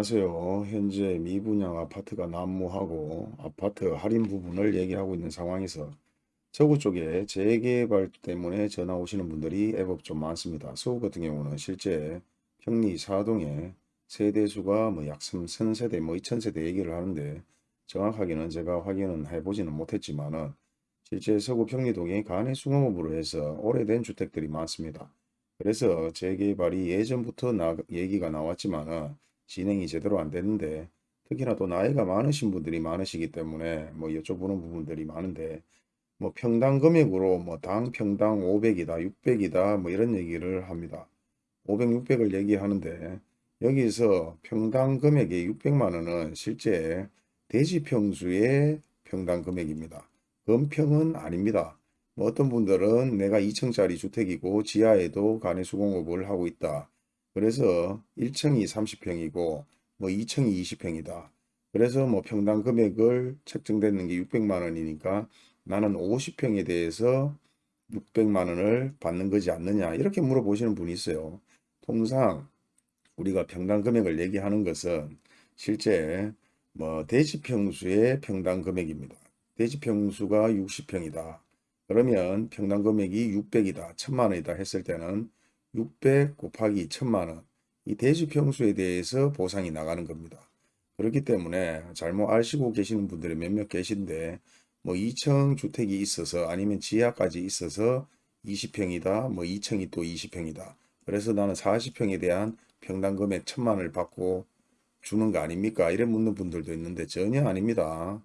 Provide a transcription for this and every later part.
안녕하세요. 현재 미분양 아파트가 난무하고 아파트 할인 부분을 얘기하고 있는 상황에서 서구 쪽에 재개발 때문에 전화 오시는 분들이 애법 좀 많습니다. 서구 같은 경우는 실제 평리 사동에 세대수가 뭐 약 3,000세대 뭐 2,000세대 얘기를 하는데 정확하게는 제가 확인은 해보지는 못했지만은 실제 서구 평리동에 간의 숭어업으로 해서 오래된 주택들이 많습니다. 그래서 재개발이 예전부터 나, 얘기가 나왔지만은 진행이 제대로 안 되는데 특히나 또 나이가 많으신 분들이 많으시기 때문에 뭐 여쭤보는 부분들이 많은데 뭐 평당 금액으로 뭐 당 평당 500이다 600이다 뭐 이런 얘기를 합니다. 500, 600을 얘기하는데 여기서 평당 금액이 600만 원은 실제 대지 평수의 평당 금액입니다. 건평은 아닙니다. 뭐 어떤 분들은 내가 2층짜리 주택이고 지하에도 간의 수공업을 하고 있다. 그래서 1층이 30평이고 뭐 2층이 20평이다. 그래서 뭐 평당 금액을 책정되는 게 600만 원이니까 나는 50평에 대해서 600만 원을 받는 거지 않느냐 이렇게 물어보시는 분이 있어요. 통상 우리가 평당 금액을 얘기하는 것은 실제 뭐 대지평수의 평당 금액입니다. 대지평수가 60평이다. 그러면 평당 금액이 600이다. 1000만 원이다 했을 때는 600 곱하기 1000만 원. 이 대지평수에 대해서 보상이 나가는 겁니다. 그렇기 때문에 잘못 아시고 계시는 분들이 몇몇 계신데 뭐 2층 주택이 있어서 아니면 지하까지 있어서 20평이다. 뭐 2층이 또 20평이다. 그래서 나는 40평에 대한 평당 금액 1000만 원을 받고 주는 거 아닙니까? 이래 묻는 분들도 있는데 전혀 아닙니다.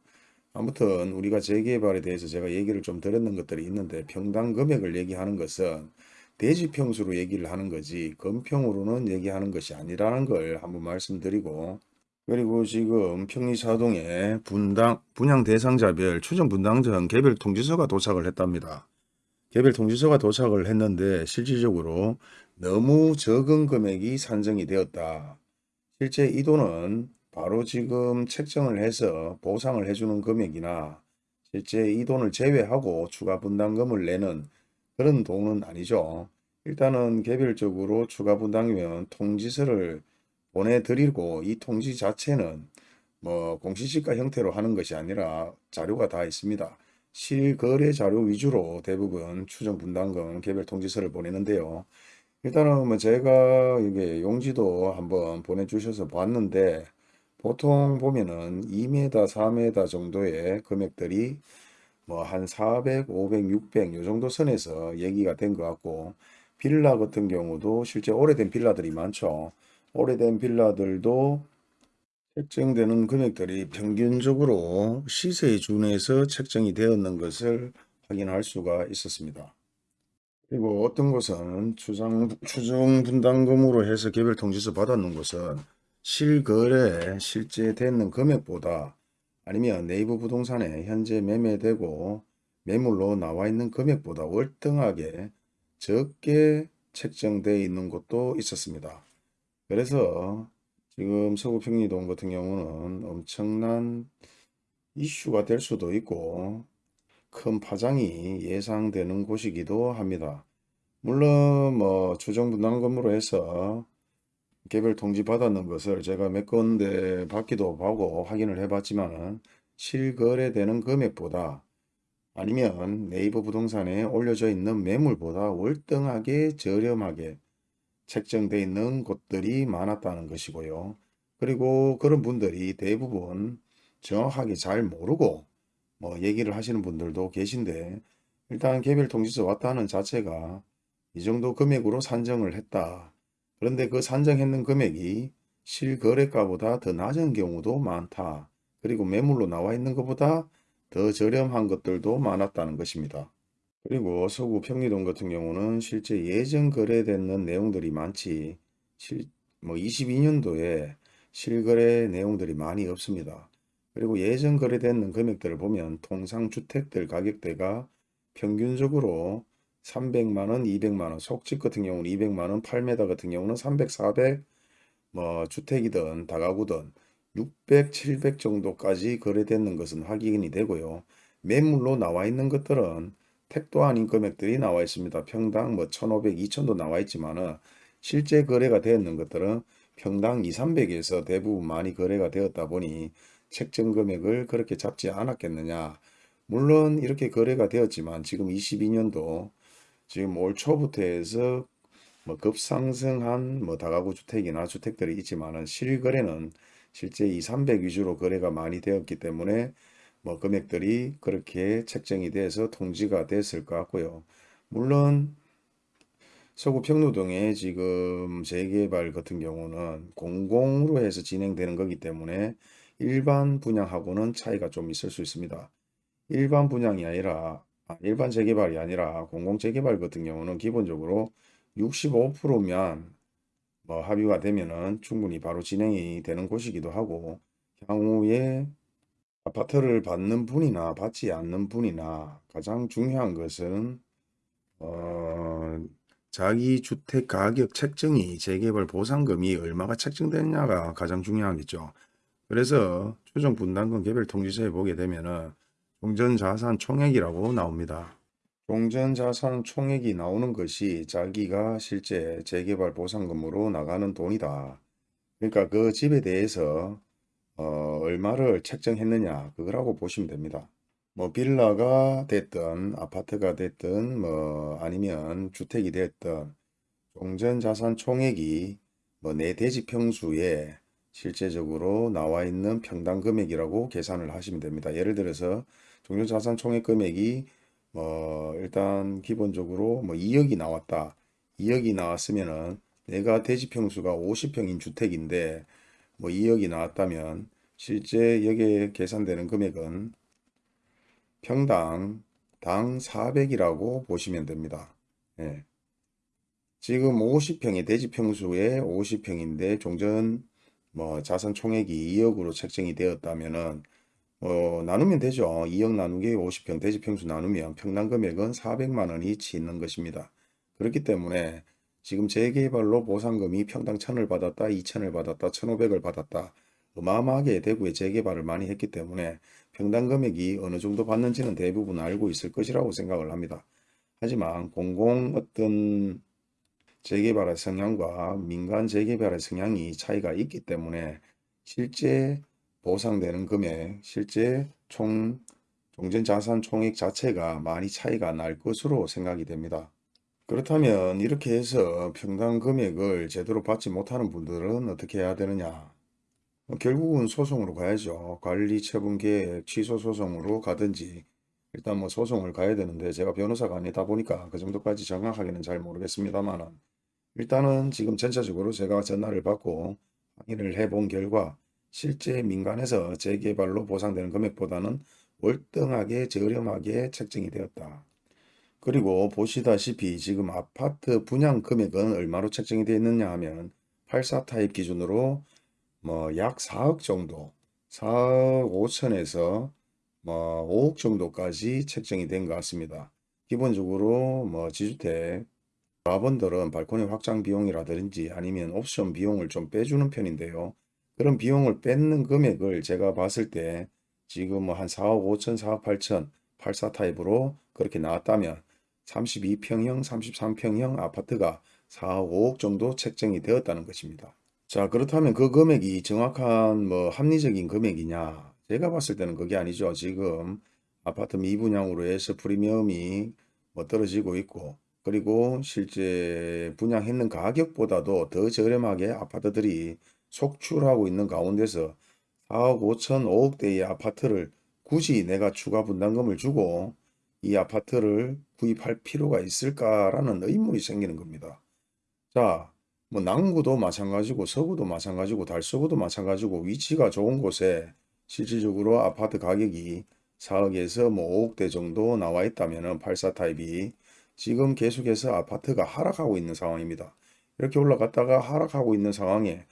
아무튼 우리가 재개발에 대해서 제가 얘기를 좀 드렸는 것들이 있는데 평당 금액을 얘기하는 것은 대지평수로 얘기를 하는 거지 건평으로는 얘기하는 것이 아니라는 걸 한번 말씀드리고 그리고 지금 평리사동에 분당, 분양 대상자별 추정 분당전 개별 통지서가 도착을 했답니다. 개별 통지서가 도착을 했는데 실질적으로 너무 적은 금액이 산정이 되었다. 실제 이 돈은 바로 지금 책정을 해서 보상을 해주는 금액이나 실제 이 돈을 제외하고 추가 분담금을 내는 그런 돈은 아니죠. 일단은 개별적으로 추가 분담이면 통지서를 보내드리고 이 통지 자체는 뭐 공시지가 형태로 하는 것이 아니라 자료가 다 있습니다. 실거래 자료 위주로 대부분 추정 분담금 개별 통지서를 보내는데요. 일단은 뭐 제가 이게 용지도 한번 보내주셔서 봤는데 보통 보면은 2m, 4m 정도의 금액들이 뭐 한 400, 500, 600 요 정도 선에서 얘기가 된 것 같고 빌라 같은 경우도 실제 오래된 빌라들이 많죠. 오래된 빌라들도 책정되는 금액들이 평균적으로 시세에 준해서 책정이 되었는 것을 확인할 수가 있었습니다. 그리고 어떤 곳은 추정, 추정 분담금으로 해서 개별 통지서 받았는 곳은 실거래 실제 되는 금액보다 아니면 네이버 부동산에 현재 매매되고 매물로 나와 있는 금액보다 월등하게 적게 책정되어 있는 곳도 있었습니다. 그래서 지금 서구 평리동 같은 경우는 엄청난 이슈가 될 수도 있고 큰 파장이 예상되는 곳이기도 합니다. 물론 뭐 추정 분담금으로 해서 개별 통지 받았는 것을 제가 몇 건데 받기도 하고 확인을 해봤지만 실거래되는 금액보다 아니면 네이버 부동산에 올려져 있는 매물보다 월등하게 저렴하게 책정되어 있는 곳들이 많았다는 것이고요. 그리고 그런 분들이 대부분 정확하게 잘 모르고 뭐 얘기를 하시는 분들도 계신데 일단 개별 통지서 왔다는 자체가 이 정도 금액으로 산정을 했다. 그런데 그 산정했는 금액이 실거래가보다 더 낮은 경우도 많다. 그리고 매물로 나와 있는 것보다 더 저렴한 것들도 많았다는 것입니다. 그리고 서구 평리동 같은 경우는 실제 예전 거래되는 내용들이 많지 실, 뭐 22년도에 실거래 내용들이 많이 없습니다. 그리고 예전 거래되는 금액들을 보면 통상 주택들 가격대가 평균적으로 300만원, 200만원, 속집 같은 경우는 200만원, 8m 같은 경우는 300, 400, 뭐 주택이든 다가구든 600, 700 정도까지 거래되는 것은 확인이 되고요. 매물로 나와 있는 것들은 택도 아닌 금액들이 나와 있습니다. 평당 뭐 1500, 2000도 나와 있지만은 실제 거래가 되었는 것들은 평당 2, 300에서 대부분 많이 거래가 되었다 보니 책정 금액을 그렇게 잡지 않았겠느냐. 물론 이렇게 거래가 되었지만 지금 22년도 지금 올 초부터 해서 뭐 급상승한 뭐 다가구 주택이나 주택들이 있지만은 실거래는 실제 2, 300 위주로 거래가 많이 되었기 때문에 뭐 금액들이 그렇게 책정이 돼서 통지가 됐을 것 같고요. 물론 서구 평로동에 지금 재개발 같은 경우는 공공으로 해서 진행되는 거기 때문에 일반 분양하고는 차이가 좀 있을 수 있습니다. 일반 분양이 아니라 아, 일반 재개발이 아니라 공공 재개발 같은 경우는 기본적으로 65%면 뭐 합의가 되면은 충분히 바로 진행이 되는 곳이기도 하고 향후에 아파트를 받는 분이나 받지 않는 분이나 가장 중요한 것은 어, 자기 주택 가격 책정이 재개발 보상금이 얼마가 책정되느냐가 가장 중요하겠죠. 그래서 최종 분담금 개별 통지서에 보게 되면은 종전자산 총액이라고 나옵니다. 종전자산 총액이 나오는 것이 자기가 실제 재개발 보상금으로 나가는 돈이다. 그러니까 그 집에 대해서 어, 얼마를 책정했느냐 그거라고 보시면 됩니다. 뭐 빌라가 됐든 아파트가 됐든 뭐 아니면 주택이 됐든 종전자산 총액이 뭐 내 대지 평수에 실제적으로 나와 있는 평당 금액이라고 계산을 하시면 됩니다. 예를 들어서 종전자산 총액 금액이 뭐 일단 기본적으로 뭐 2억이 나왔다. 2억이 나왔으면은 내가 대지 평수가 50평인 주택인데 뭐 2억이 나왔다면 실제 여기에 계산되는 금액은 평당 당 400이라고 보시면 됩니다. 예. 지금 50평의 대지 평수에 50평인데 종전 뭐 자산 총액이 2억으로 책정이 되었다면은 어, 나누면 되죠. 2억 나누기 50평 대지 평수 나누면 평당 금액은 400만 원이 치는 것입니다. 그렇기 때문에 지금 재개발로 보상금이 평당 1000을 받았다, 2000을 받았다, 1500을 받았다. 어마어마하게 대구에 재개발을 많이 했기 때문에 평당 금액이 어느 정도 받는지는 대부분 알고 있을 것이라고 생각을 합니다. 하지만 공공 어떤 재개발의 성향과 민간 재개발의 성향이 차이가 있기 때문에 실제 보상되는 금액, 실제 총 종전자산 총액 자체가 많이 차이가 날 것으로 생각이 됩니다. 그렇다면 이렇게 해서 평당 금액을 제대로 받지 못하는 분들은 어떻게 해야 되느냐? 뭐 결국은 소송으로 가야죠. 관리 처분 계획 취소 소송으로 가든지 일단 뭐 소송을 가야 되는데 제가 변호사가 아니다 보니까 그 정도까지 정확하게는 잘 모르겠습니다만 일단은 지금 전체적으로 제가 전화를 받고 확인을 해본 결과 실제 민간에서 재개발로 보상되는 금액보다는 월등하게 저렴하게 책정이 되었다. 그리고 보시다시피 지금 아파트 분양 금액은 얼마로 책정이 되어 있느냐 하면 84 타입 기준으로 뭐 약 4억 정도 4억 5천에서 뭐 5억 정도까지 책정이 된 것 같습니다. 기본적으로 뭐 지주택 조합원들은 발코니 확장 비용이라든지 아니면 옵션 비용을 좀 빼주는 편인데요. 그런 비용을 뺏는 금액을 제가 봤을 때 지금 뭐 한 4억 5천, 4억 8천, 84 타입으로 그렇게 나왔다면 32평형, 33평형 아파트가 4억 5억 정도 책정이 되었다는 것입니다. 자 그렇다면 그 금액이 정확한 뭐 합리적인 금액이냐 제가 봤을 때는 그게 아니죠. 지금 아파트 미분양으로 해서 프리미엄이 뭐 떨어지고 있고 그리고 실제 분양했는 가격보다도 더 저렴하게 아파트들이 속출하고 있는 가운데서 4억 5천 5억대의 아파트를 굳이 내가 추가 분담금을 주고 이 아파트를 구입할 필요가 있을까라는 의문이 생기는 겁니다. 자, 뭐 남구도 마찬가지고 서구도 마찬가지고 달서구도 마찬가지고 위치가 좋은 곳에 실질적으로 아파트 가격이 4억에서 뭐 5억대 정도 나와 있다면 84 타입이 지금 계속해서 아파트가 하락하고 있는 상황입니다. 이렇게 올라갔다가 하락하고 있는 상황에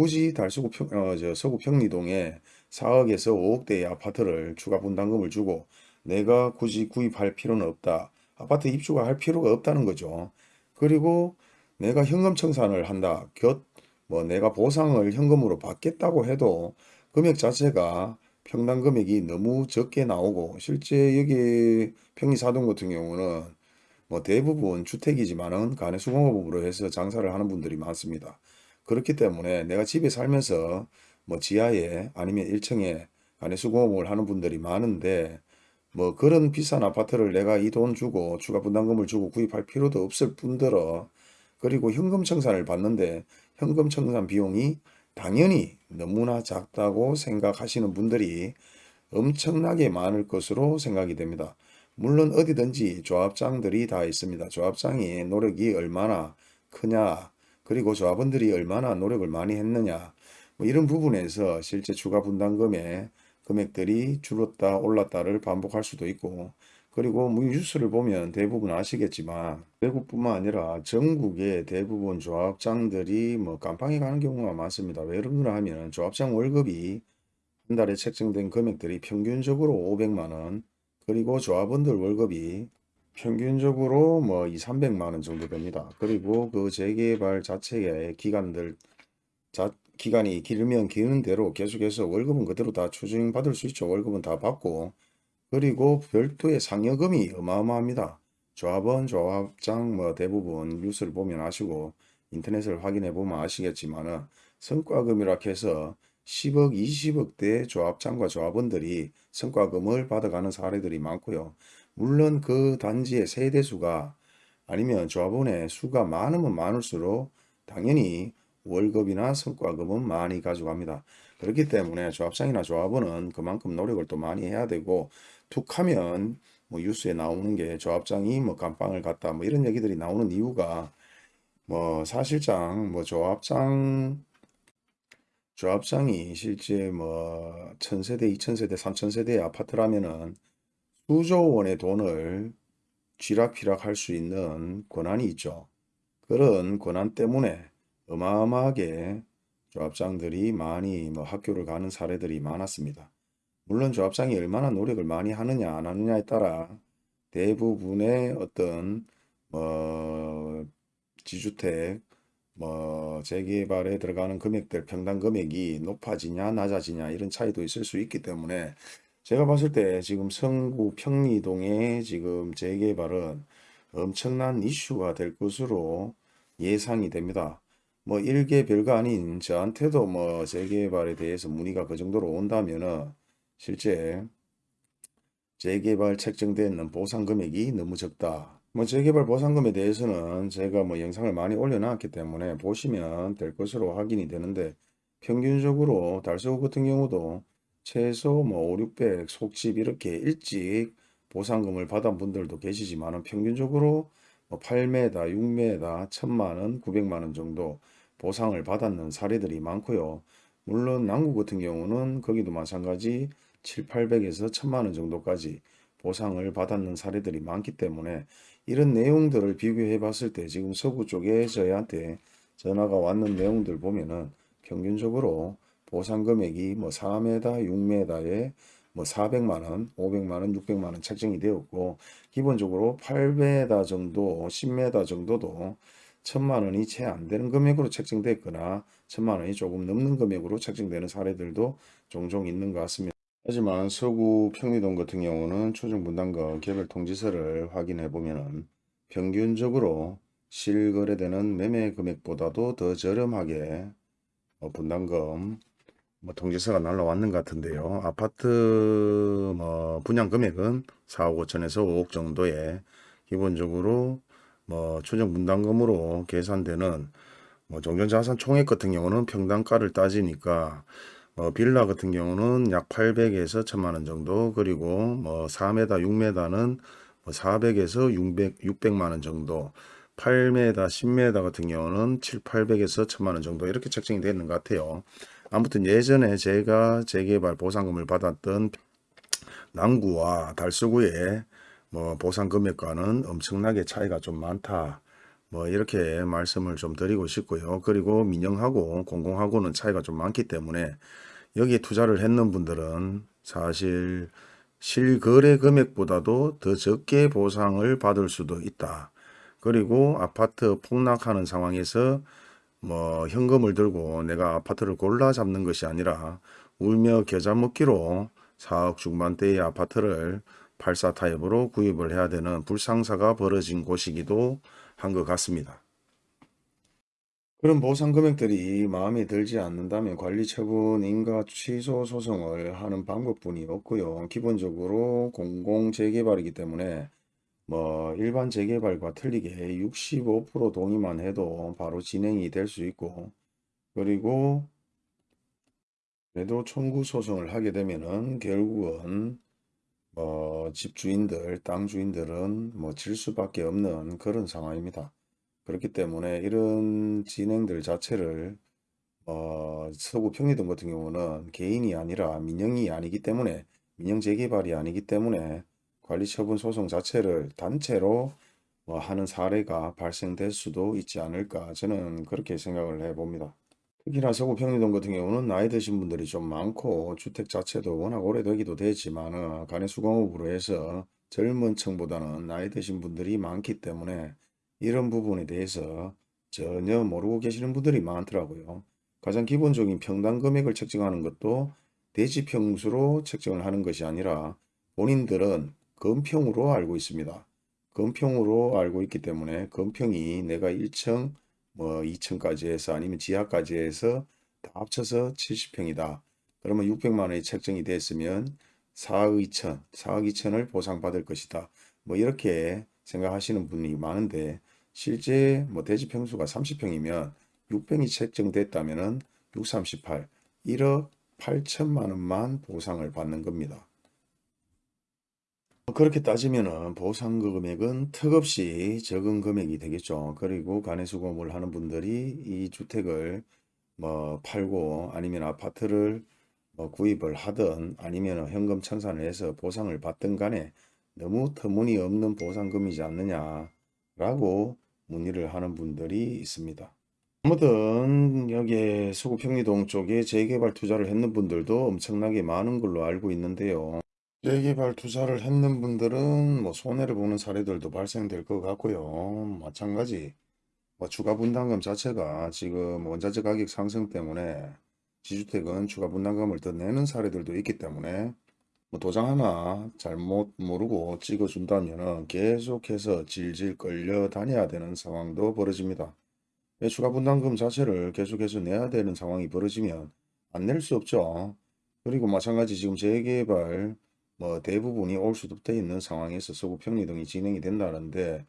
굳이 달서구 평, 어, 저 서구 평리동에 4억에서 5억대의 아파트를 추가 분담금을 주고 내가 굳이 구입할 필요는 없다. 아파트 입주가 할 필요가 없다는 거죠. 그리고 내가 현금 청산을 한다. 곁, 뭐 내가 보상을 현금으로 받겠다고 해도 금액 자체가 평당 금액이 너무 적게 나오고 실제 여기 평리사동 같은 경우는 뭐 대부분 주택이지만은 간의 수공업으로 해서 장사를 하는 분들이 많습니다. 그렇기 때문에 내가 집에 살면서 뭐 지하에 아니면 1층에 간해수공업을 하는 분들이 많은데 뭐 그런 비싼 아파트를 내가 이 돈 주고 추가 분담금을 주고 구입할 필요도 없을 뿐더러 그리고 현금 청산을 받는데 현금 청산 비용이 당연히 너무나 작다고 생각하시는 분들이 엄청나게 많을 것으로 생각이 됩니다. 물론 어디든지 조합장들이 다 있습니다. 조합장이 노력이 얼마나 크냐 그리고 조합원들이 얼마나 노력을 많이 했느냐 뭐 이런 부분에서 실제 추가 분담금의 금액들이 줄었다 올랐다를 반복할 수도 있고 그리고 뭐 뉴스를 보면 대부분 아시겠지만 외국뿐만 아니라 전국의 대부분 조합장들이 뭐 깜빵에 가는 경우가 많습니다. 왜 그런가 하면 조합장 월급이 한 달에 책정된 금액들이 평균적으로 500만 원 그리고 조합원들 월급이 평균적으로 뭐 2, 300만 원 정도 됩니다. 그리고 그 재개발 자체의 기간들 자, 기간이 길면 기는 대로 계속해서 월급은 그대로 다 추징받을 수 있죠. 월급은 다 받고 그리고 별도의 상여금이 어마어마합니다. 조합원, 조합장 뭐 대부분 뉴스를 보면 아시고 인터넷을 확인해 보면 아시겠지만 은 성과금이라 해서 10억, 20억대 조합장과 조합원들이 성과금을 받아가는 사례들이 많고요. 물론 그 단지의 세대수가 아니면 조합원의 수가 많으면 많을수록 당연히 월급이나 성과금은 많이 가져갑니다. 그렇기 때문에 조합장이나 조합원은 그만큼 노력을 또 많이 해야 되고 툭 하면 뭐 뉴스에 나오는 게 조합장이 뭐 감방을 갔다 뭐 이런 얘기들이 나오는 이유가 뭐 사실상 뭐 조합장 조합장이 실제 뭐 천세대, 이천세대, 삼천세대의 아파트라면은 수조 원의 돈을 쥐락펴락 할 수 있는 권한이 있죠. 그런 권한 때문에 어마어마하게 조합장들이 많이 뭐 학교를 가는 사례들이 많았습니다. 물론 조합장이 얼마나 노력을 많이 하느냐 안 하느냐에 따라 대부분의 어떤 뭐 지주택 뭐 재개발에 들어가는 금액들 평당 금액이 높아지냐 낮아지냐 이런 차이도 있을 수 있기 때문에 제가 봤을 때 지금 성구 평리동의 지금 재개발은 엄청난 이슈가 될 것으로 예상이 됩니다. 뭐 일개 별거 아닌 저한테도 뭐 재개발에 대해서 문의가 그 정도로 온다면은 실제 재개발 책정되는 보상 금액이 너무 적다. 뭐 재개발 보상금에 대해서는 제가 뭐 영상을 많이 올려놨기 때문에 보시면 될 것으로 확인이 되는데 평균적으로 달서구 같은 경우도 최소 뭐 5, 600 속집 이렇게 일찍 보상금을 받은 분들도 계시지만 평균적으로 뭐 8m, 6m, 1000만원, 900만원 정도 보상을 받았는 사례들이 많고요. 물론 남구 같은 경우는 거기도 마찬가지 7, 800에서 1000만원 정도까지 보상을 받았는 사례들이 많기 때문에 이런 내용들을 비교해 봤을 때 지금 서구 쪽에 저희한테 전화가 왔는 내용들 보면은 평균적으로 보상 금액이 뭐 4m, 6m에 뭐 400만원, 500만원, 600만원 책정이 되었고 기본적으로 8m 정도, 10m 정도도 1000만원이 채 안 되는 금액으로 책정됐거나 1000만원이 조금 넘는 금액으로 책정되는 사례들도 종종 있는 것 같습니다. 하지만 서구 평리동 같은 경우는 초정분담금 개별 통지서를 확인해 보면은 평균적으로 실거래되는 매매 금액보다도 더 저렴하게 어, 분담금 뭐 통지서가 날라왔는 것 같은데요. 아파트 뭐 분양 금액은 4억 5천에서 5억 정도에 기본적으로 뭐 추정 분담금으로 계산되는 뭐 종전자산 총액 같은 경우는 평당가를 따지니까 뭐 빌라 같은 경우는 약 800에서 1000만원 정도 그리고 뭐 4m 6m는 뭐 400에서 600, 600만원 정도 8m 10m 같은 경우는 7, 800에서 1000만원 정도 이렇게 책정이 되는 것 같아요. 아무튼 예전에 제가 재개발 보상금을 받았던 남구와 달서구의 뭐 보상 금액과는 엄청나게 차이가 좀 많다. 뭐 이렇게 말씀을 좀 드리고 싶고요. 그리고 민영하고 공공하고는 차이가 좀 많기 때문에 여기에 투자를 했는 분들은 사실 실거래 금액보다도 더 적게 보상을 받을 수도 있다. 그리고 아파트 폭락하는 상황에서 뭐 현금을 들고 내가 아파트를 골라 잡는 것이 아니라 울며 겨자 먹기로 4억 중반대의 아파트를 84 타입으로 구입을 해야 되는 불상사가 벌어진 곳이기도 한 것 같습니다. 그런 보상 금액들이 마음에 들지 않는다면 관리 처분 인가 취소 소송을 하는 방법뿐이 없고요. 기본적으로 공공 재개발이기 때문에 뭐 일반 재개발과 틀리게 65% 동의만 해도 바로 진행이 될 수 있고 그리고 그래도 청구 소송을 하게 되면은 결국은 뭐 집주인들, 땅 주인들은 뭐 질 수밖에 없는 그런 상황입니다. 그렇기 때문에 이런 진행들 자체를 어, 서구 평리동 같은 경우는 개인이 아니라 민영이 아니기 때문에 민영 재개발이 아니기 때문에 관리처분 소송 자체를 단체로 뭐 하는 사례가 발생될 수도 있지 않을까 저는 그렇게 생각을 해봅니다. 특히나 서구 평리동 같은 경우는 나이 드신 분들이 좀 많고 주택 자체도 워낙 오래되기도 되지만 간해수공업으로 해서 젊은 층보다는 나이 드신 분들이 많기 때문에 이런 부분에 대해서 전혀 모르고 계시는 분들이 많더라고요. 가장 기본적인 평당 금액을 책정하는 것도 대지 평수로 책정을 하는 것이 아니라 본인들은 금평으로 알고 있습니다. 금평으로 알고 있기 때문에 금평이 내가 1층 뭐 2층까지 해서 아니면 지하까지 해서 다 합쳐서 70평이다. 그러면 600만 원이 책정이 됐으면 4억 2천, 4억 2천을 보상받을 것이다. 뭐 이렇게 생각하시는 분이 많은데 실제 뭐 대지 평수가 30평이면 600이 책정됐다면 은 638, 1억 8천만 원만 보상을 받는 겁니다. 그렇게 따지면은 보상 금액은 턱없이 적은 금액이 되겠죠. 그리고 간해수공을 하는 분들이 이 주택을 뭐 팔고 아니면 아파트를 뭐 구입을 하든 아니면 현금 청산을 해서 보상을 받든 간에 너무 터무니없는 보상금이지 않느냐 라고 문의를 하는 분들이 있습니다. 아무튼 여기에 서구 평리동 쪽에 재개발 투자를 했는 분들도 엄청나게 많은 걸로 알고 있는데요. 재개발 투자를 했는 분들은 뭐 손해를 보는 사례들도 발생될 것 같고요. 마찬가지 뭐 추가 분담금 자체가 지금 원자재 가격 상승 때문에 지주택은 추가 분담금을 더 내는 사례들도 있기 때문에 뭐 도장 하나 잘못 모르고 찍어준다면 계속해서 질질 끌려 다녀야 되는 상황도 벌어집니다. 왜 추가 분담금 자체를 계속해서 내야 되는 상황이 벌어지면 안 낼 수 없죠. 그리고 마찬가지 지금 재개발 뭐 대부분이 올 수도 돼 있는 상황에서 서구 평리 등이 진행이 된다는데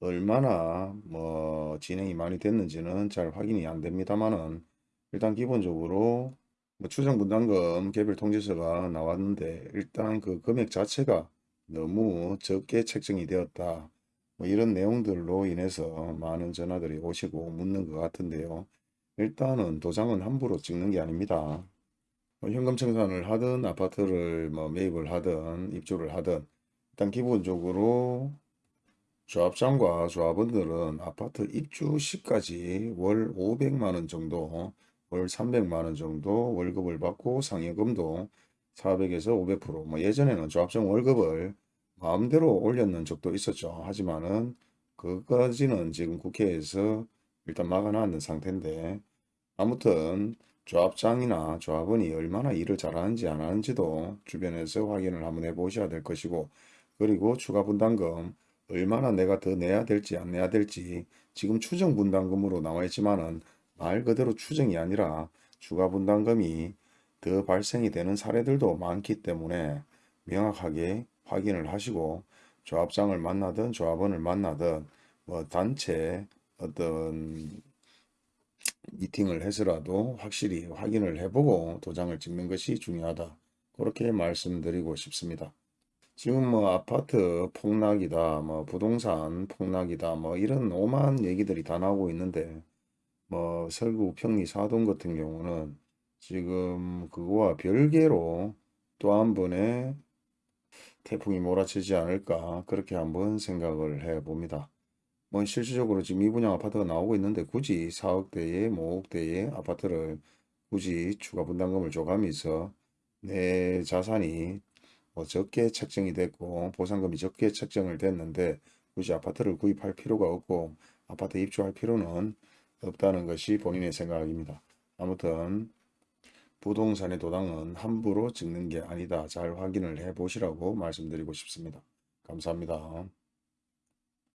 얼마나 뭐 진행이 많이 됐는지는 잘 확인이 안 됩니다만은 일단 기본적으로 뭐 추정 분담금 개별 통지서가 나왔는데 일단 그 금액 자체가 너무 적게 책정이 되었다. 뭐 이런 내용들로 인해서 많은 전화들이 오시고 묻는 것 같은데요. 일단은 도장은 함부로 찍는 게 아닙니다. 뭐 현금 청산을 하든 아파트를 뭐 매입을 하든 입주를 하든 일단 기본적으로 조합장과 조합원들은 아파트 입주 시까지 월 500만원 정도 월 300만원 정도 월급을 받고 상여금도 400에서 500%뭐 예전에는 조합장 월급을 마음대로 올렸는 적도 있었죠. 하지만은 그까지는 지금 국회에서 일단 막아놨는 상태인데 아무튼 조합장이나 조합원이 얼마나 일을 잘하는지 안 하는지도 주변에서 확인을 한번 해보셔야 될 것이고 그리고 추가 분담금 얼마나 내가 더 내야 될지 안 내야 될지 지금 추정 분담금으로 나와 있지만은 말 그대로 추정이 아니라 추가 분담금이 더 발생이 되는 사례들도 많기 때문에 명확하게 확인을 하시고 조합장을 만나든 조합원을 만나든 뭐 단체 어떤 미팅을 해서라도 확실히 확인을 해보고 도장을 찍는 것이 중요하다. 그렇게 말씀드리고 싶습니다. 지금 뭐 아파트 폭락이다, 뭐 부동산 폭락이다, 뭐 이런 오만 얘기들이 다 나오고 있는데 뭐 설구 평리 사동 같은 경우는 지금 그거와 별개로 또 한 번의 태풍이 몰아치지 않을까 그렇게 한번 생각을 해 봅니다. 뭐 실질적으로 지금 미분양 아파트가 나오고 있는데 굳이 4억대에 뭐 5억대의 아파트를 굳이 추가 분담금을 줘가면서 내 자산이 뭐 적게 책정이 됐고 보상금이 적게 책정을 됐는데 굳이 아파트를 구입할 필요가 없고 아파트 입주할 필요는 없다는 것이 본인의 생각입니다. 아무튼 부동산의 도당은 함부로 찍는 게 아니다. 잘 확인을 해 보시라고 말씀드리고 싶습니다. 감사합니다.